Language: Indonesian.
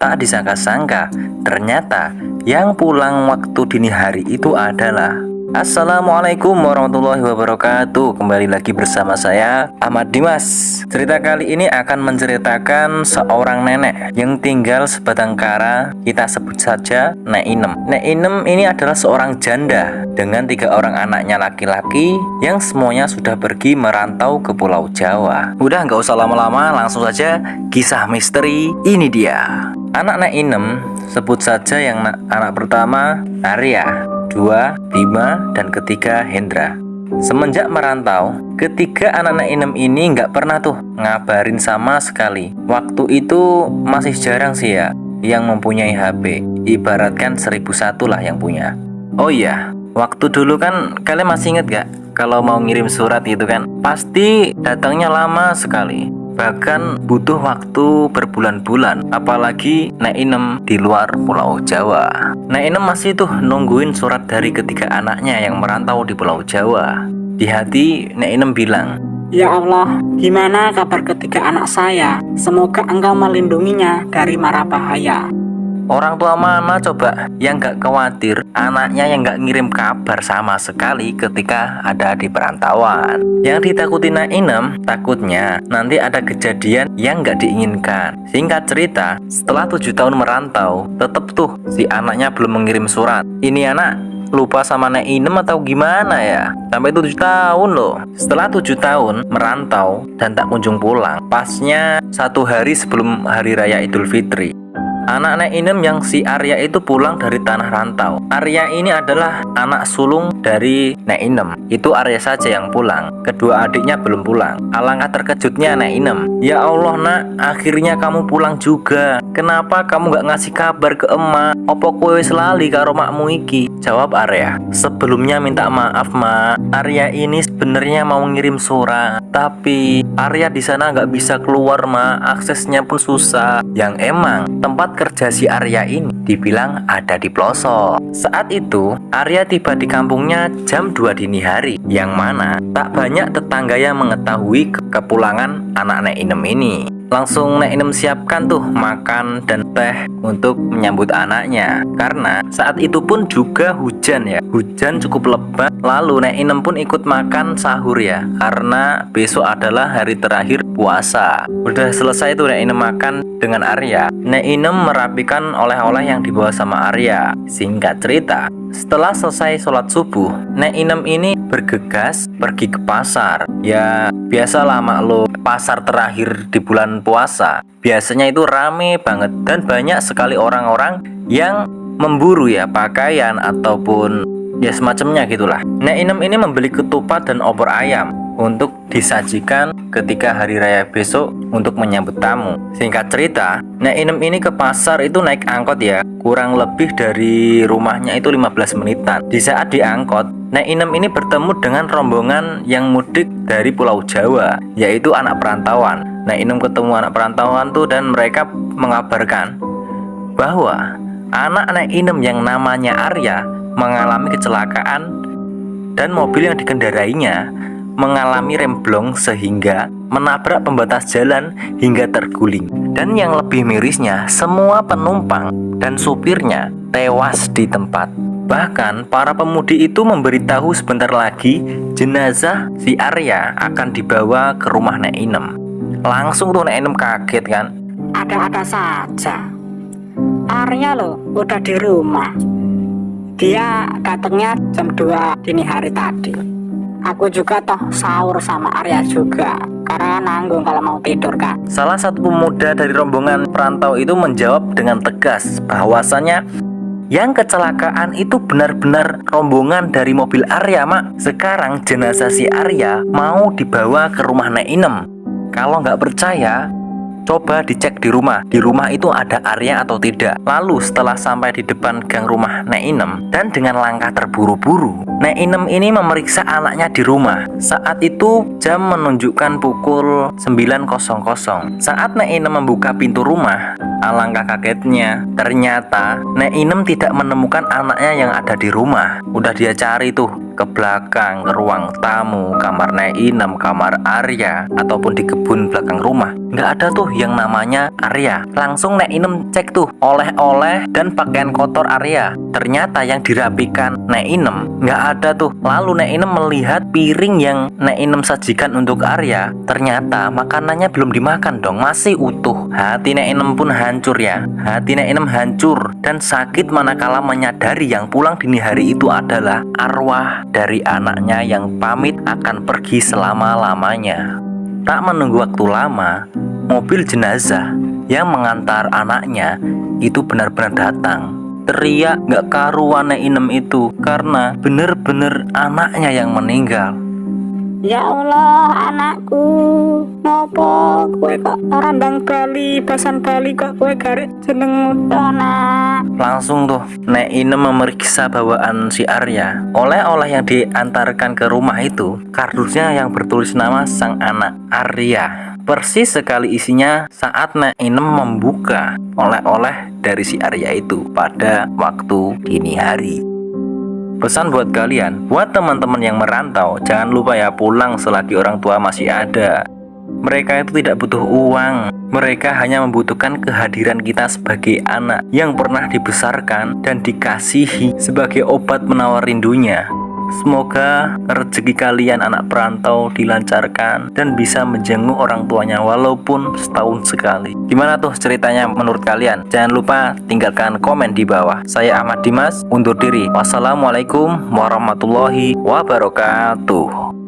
Tak disangka-sangka, ternyata yang pulang waktu dini hari itu adalah Assalamualaikum warahmatullahi wabarakatuh. Kembali lagi bersama saya Ahmad Dimas. Cerita kali ini akan menceritakan seorang nenek Yang tinggal sebatang kara. Kita sebut saja Nek Inem. Nek Inem ini adalah seorang janda Dengan tiga orang anaknya laki-laki Yang semuanya sudah pergi merantau ke pulau Jawa. Udah nggak usah lama-lama langsung saja Kisah misteri. Ini dia Anak Nek Inem sebut saja yang anak pertama Arya, dua Bima, dan ketiga Hendra. Semenjak merantau, ketiga anak Nek Inem ini nggak pernah tuh ngabarin sama sekali. Waktu itu masih jarang sih ya yang mempunyai HP. Ibaratkan seribu satu lah yang punya. Oh iya, waktu dulu kan kalian masih inget gak? Kalau mau ngirim surat gitu kan, pasti datangnya lama sekali bahkan butuh waktu berbulan-bulan apalagi Nek Inem di luar pulau Jawa Nek Inem masih tuh nungguin surat dari ketiga anaknya yang merantau di pulau Jawa di hati Nek Inem bilang Ya Allah, gimana kabar ketiga anak saya? Semoga engkau melindunginya dari mara bahaya. Orang tua mana coba yang gak khawatir anaknya yang gak ngirim kabar sama sekali ketika ada di perantauan. Yang ditakuti Nainem takutnya nanti ada kejadian yang gak diinginkan. Singkat cerita, setelah tujuh tahun merantau, tetep tuh si anaknya belum mengirim surat. Ini anak lupa sama Nainem atau gimana ya sampai tujuh tahun loh setelah tujuh tahun merantau dan tak kunjung pulang pasnya satu hari sebelum hari raya idul fitri Anak Nek Inem yang si Arya itu pulang dari tanah rantau. Arya ini adalah anak sulung dari Nek Inem. Itu Arya saja yang pulang. Kedua adiknya belum pulang. Alangkah terkejutnya Nek Inem. Ya Allah nak, akhirnya kamu pulang juga. Kenapa kamu gak ngasih kabar ke emak? Opo kowe selali karo makmu iki? Jawab Arya. Sebelumnya minta maaf mak. Arya ini sebenarnya mau ngirim surat, tapi Arya di sana nggak bisa keluar mak. Aksesnya pun susah. Yang emang tempat kerja si Arya ini dibilang ada di pelosok. Saat itu, Arya tiba di kampungnya jam 2 dini hari, yang mana tak banyak tetangga yang mengetahui kepulangan anak Nek Inem ini. Langsung Nek Inem siapkan tuh makan dan teh untuk menyambut anaknya. Karena saat itu pun juga hujan ya. Hujan cukup lebat Lalu Nek Inem pun ikut makan sahur ya. Karena besok adalah hari terakhir puasa. Udah selesai tuh Nek Inem makan dengan Arya Nek Inem merapikan oleh-oleh yang dibawa sama Arya Singkat cerita setelah selesai sholat subuh, Nek Inem ini bergegas pergi ke pasar. Ya, biasalah maklum, pasar terakhir di bulan puasa. Biasanya itu rame banget dan banyak sekali orang-orang yang memburu ya pakaian ataupun ya semacamnya gitulah. Nek Inem ini membeli ketupat dan opor ayam untuk disajikan ketika hari raya besok untuk menyambut tamu. Singkat cerita, Nek Inem ini ke pasar itu naik angkot ya, kurang lebih dari rumahnya itu 15 menitan. Di saat diangkot, Nek Inem ini bertemu dengan rombongan yang mudik dari Pulau Jawa, yaitu anak perantauan. Nek Inem ketemu anak perantauan tuh dan mereka mengabarkan bahwa anak Nek Inem yang namanya Arya mengalami kecelakaan dan mobil yang dikendarainya mengalami remblong sehingga menabrak pembatas jalan hingga terguling. Dan yang lebih mirisnya, semua penumpang dan supirnya tewas di tempat. Bahkan para pemudi itu memberitahu sebentar lagi jenazah si Arya akan dibawa ke rumah Nek Inem. Langsung tuh Nek Inem kaget kan. Ada-ada saja. Arya loh udah di rumah. Dia datangnya jam 2 dini hari tadi. Aku juga toh sahur sama Arya juga Karena nanggung kalau mau tidur kan Salah satu pemuda dari rombongan perantau itu menjawab dengan tegas bahwasannya yang kecelakaan itu benar-benar rombongan dari mobil Arya mak. Sekarang jenazah si Arya mau dibawa ke rumah Nek Inem. Kalau nggak percaya Coba dicek di rumah, di rumah itu ada Arya atau tidak. Lalu setelah sampai di depan gang rumah Nek Inem dan dengan langkah terburu-buru, Nek Inem ini memeriksa anaknya di rumah. Saat itu jam menunjukkan pukul 9.00. Saat Nek Inem membuka pintu rumah, alangkah kagetnya, ternyata Nek Inem tidak menemukan anaknya yang ada di rumah. Udah dia cari tuh ke belakang, ruang tamu, kamar Neinem, kamar Arya, ataupun di kebun belakang rumah, nggak ada tuh yang namanya Arya. Langsung Neinem cek tuh oleh-oleh dan pakaian kotor Arya. Ternyata yang dirapikan Neinem nggak ada tuh. Lalu Neinem melihat piring yang Neinem sajikan untuk Arya. Ternyata makanannya belum dimakan dong, masih utuh. Hati Neinem pun hancur ya. Hati Neinem hancur dan sakit manakala menyadari yang pulang dini hari itu adalah arwah dari anaknya yang pamit akan pergi selama-lamanya. Tak menunggu waktu lama, mobil jenazah yang mengantar anaknya itu benar-benar datang. Teriak gak karuan Inem itu karena bener-bener anaknya yang meninggal. Ya Allah anakku Nopo kue kok randang Bali Basan Bali kok kue garis jeneng anak Langsung tuh Nek Inem memeriksa bawaan si Arya Oleh-oleh yang diantarkan ke rumah itu Kardusnya yang bertulis nama sang anak Arya. Persis sekali isinya saat Nek Inem membuka oleh-oleh dari si Arya itu pada waktu dini hari Pesan buat kalian, buat teman-teman yang merantau, jangan lupa ya pulang selagi orang tua masih ada. Mereka itu tidak butuh uang, mereka hanya membutuhkan kehadiran kita sebagai anak yang pernah dibesarkan dan dikasihi sebagai obat menawar rindunya. Semoga rezeki kalian anak perantau dilancarkan dan bisa menjenguk orang tuanya walaupun setahun sekali. Gimana tuh ceritanya menurut kalian? Jangan lupa tinggalkan komen di bawah. Saya Ahmad Dimas undur diri. Wassalamualaikum warahmatullahi wabarakatuh.